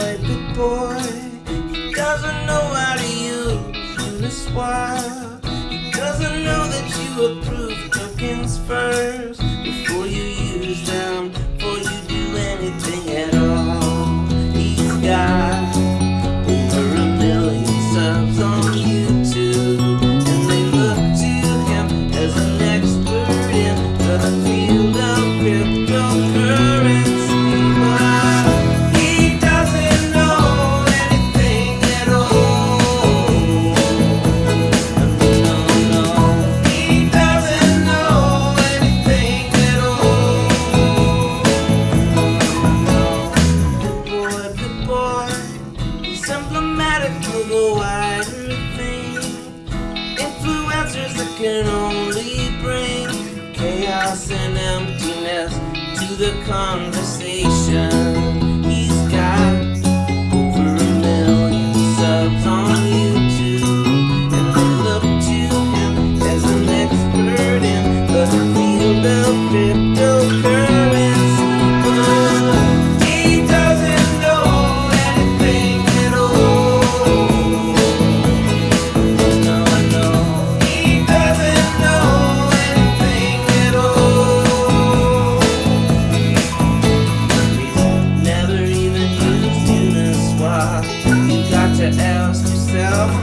boy, big boy. He doesn't know how to use this wire. emblematic of the wider thing. Influencers that can only bring chaos and emptiness to the conversation.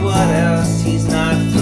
what else he's not